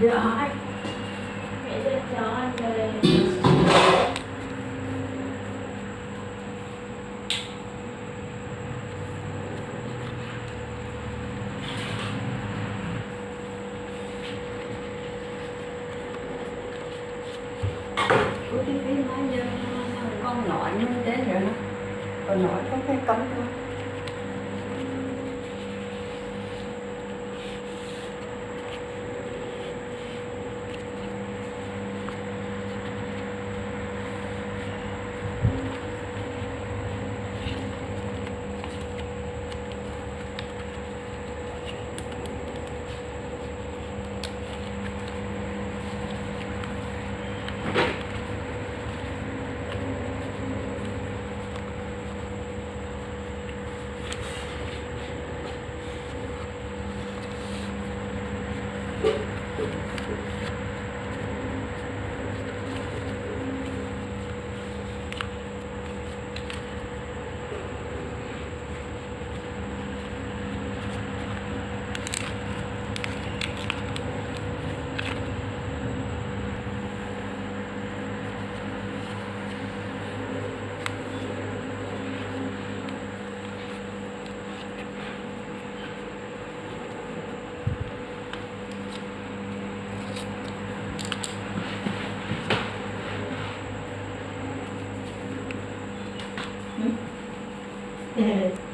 Dạ anh. Mẹ sẽ cho anh về. Của cái cái nói con nội như thế rồi đó còn nội có cái cấm thôi 嗯